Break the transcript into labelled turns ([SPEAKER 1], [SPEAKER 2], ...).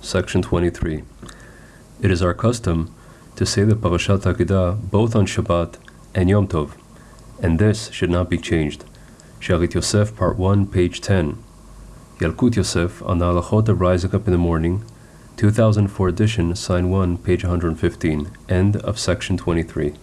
[SPEAKER 1] Section 23. It is our custom to say the Parashat Akedah both on Shabbat and Yom Tov, and this should not be changed. Shalit Yosef, Part 1, page 10. Yalkut Yosef on the Halachot of Rising Up in the Morning, 2004 edition, sign 1, page 115, end of section 23.